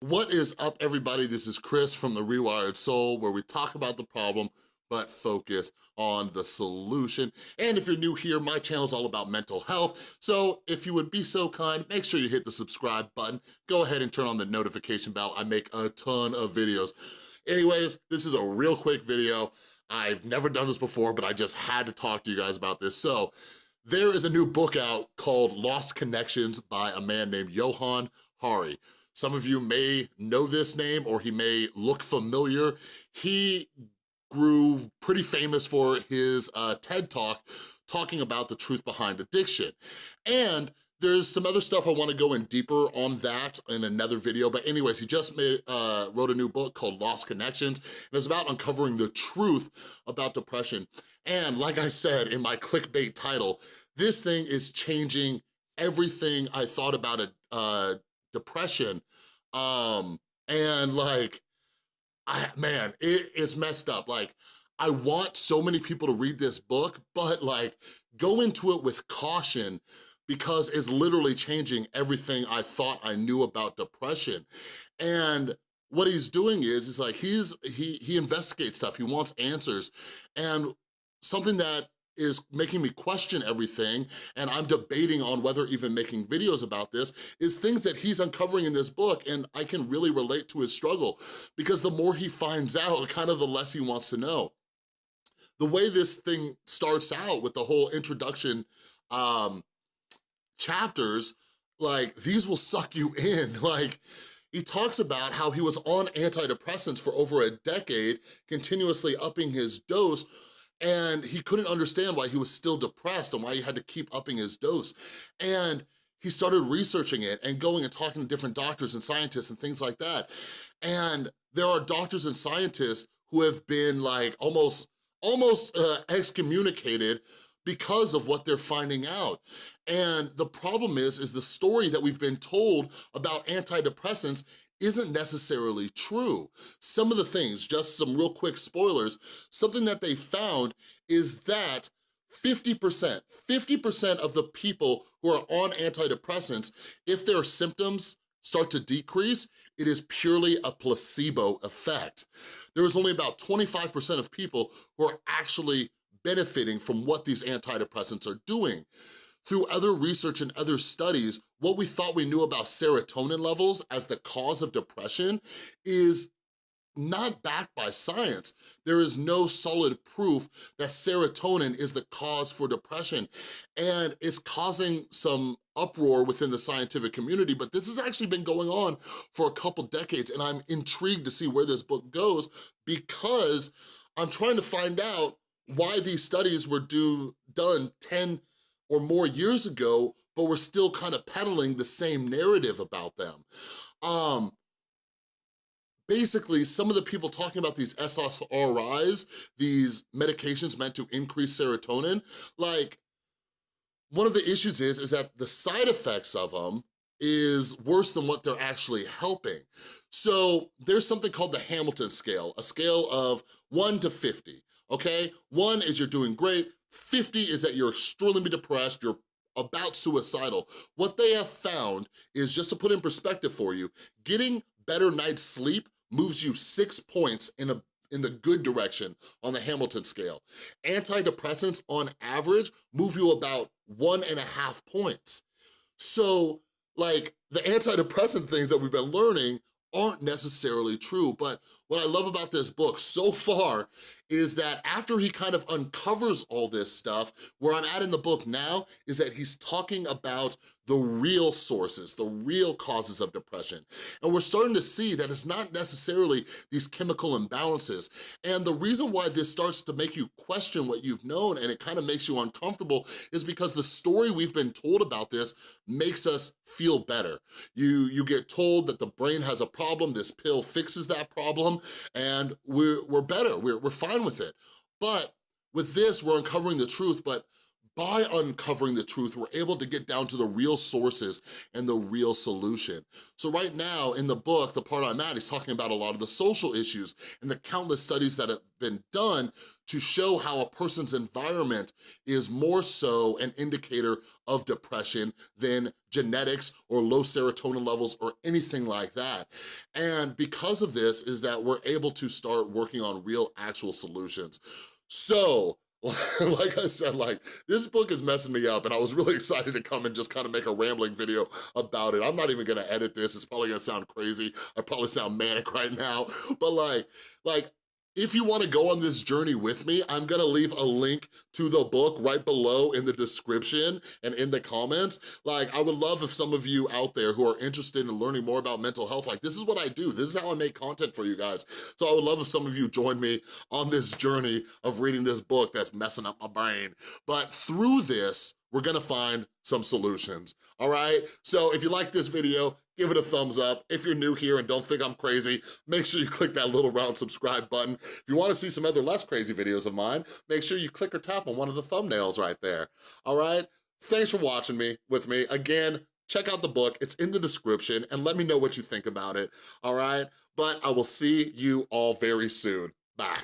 What is up, everybody? This is Chris from The Rewired Soul, where we talk about the problem, but focus on the solution. And if you're new here, my channel is all about mental health. So if you would be so kind, make sure you hit the subscribe button. Go ahead and turn on the notification bell. I make a ton of videos. Anyways, this is a real quick video. I've never done this before, but I just had to talk to you guys about this. So there is a new book out called Lost Connections by a man named Johann Hari. Some of you may know this name or he may look familiar. He grew pretty famous for his uh, TED Talk talking about the truth behind addiction. And there's some other stuff I wanna go in deeper on that in another video, but anyways, he just made, uh, wrote a new book called Lost Connections, and it's about uncovering the truth about depression. And like I said in my clickbait title, this thing is changing everything I thought about it, uh, depression. Um, and like, I, man, it, it's messed up. Like, I want so many people to read this book, but like, go into it with caution because it's literally changing everything I thought I knew about depression. And what he's doing is, is like, he's, he, he investigates stuff, he wants answers. And something that is making me question everything and I'm debating on whether even making videos about this is things that he's uncovering in this book and I can really relate to his struggle because the more he finds out, kind of the less he wants to know. The way this thing starts out with the whole introduction um, chapters, like these will suck you in. Like he talks about how he was on antidepressants for over a decade, continuously upping his dose and he couldn't understand why he was still depressed and why he had to keep upping his dose. And he started researching it and going and talking to different doctors and scientists and things like that. And there are doctors and scientists who have been like almost, almost uh, excommunicated because of what they're finding out. And the problem is, is the story that we've been told about antidepressants isn't necessarily true. Some of the things, just some real quick spoilers, something that they found is that 50%, 50% of the people who are on antidepressants, if their symptoms start to decrease, it is purely a placebo effect. There is only about 25% of people who are actually benefiting from what these antidepressants are doing. Through other research and other studies, what we thought we knew about serotonin levels as the cause of depression is not backed by science. There is no solid proof that serotonin is the cause for depression. And it's causing some uproar within the scientific community, but this has actually been going on for a couple decades and I'm intrigued to see where this book goes because I'm trying to find out why these studies were do, done 10 or more years ago, but we're still kind of peddling the same narrative about them. Um, basically, some of the people talking about these SSRIs, these medications meant to increase serotonin, like, one of the issues is, is that the side effects of them is worse than what they're actually helping. So there's something called the Hamilton scale, a scale of one to 50, okay? One is you're doing great, 50 is that you're extremely depressed, you're about suicidal. What they have found is, just to put in perspective for you, getting better night's sleep moves you six points in a in the good direction on the Hamilton scale. Antidepressants, on average, move you about one and a half points. So, like, the antidepressant things that we've been learning aren't necessarily true, but what I love about this book so far is that after he kind of uncovers all this stuff, where I'm at in the book now is that he's talking about the real sources, the real causes of depression. And we're starting to see that it's not necessarily these chemical imbalances. And the reason why this starts to make you question what you've known and it kind of makes you uncomfortable is because the story we've been told about this makes us feel better. You, you get told that the brain has a problem, this pill fixes that problem, and we're, we're better, we're, we're fine with it. But with this, we're uncovering the truth, but by uncovering the truth, we're able to get down to the real sources and the real solution. So right now in the book, the part I'm at, he's talking about a lot of the social issues and the countless studies that have been done to show how a person's environment is more so an indicator of depression than genetics or low serotonin levels or anything like that. And because of this is that we're able to start working on real actual solutions. So like I said, like, this book is messing me up and I was really excited to come and just kind of make a rambling video about it. I'm not even gonna edit this. It's probably gonna sound crazy. I probably sound manic right now, but like, like, if you wanna go on this journey with me, I'm gonna leave a link to the book right below in the description and in the comments. Like, I would love if some of you out there who are interested in learning more about mental health, like this is what I do. This is how I make content for you guys. So I would love if some of you join me on this journey of reading this book that's messing up my brain. But through this, we're gonna find some solutions, all right? So if you like this video, give it a thumbs up. If you're new here and don't think I'm crazy, make sure you click that little round subscribe button. If you wanna see some other less crazy videos of mine, make sure you click or tap on one of the thumbnails right there, all right? Thanks for watching me with me. Again, check out the book, it's in the description, and let me know what you think about it, all right? But I will see you all very soon. Bye.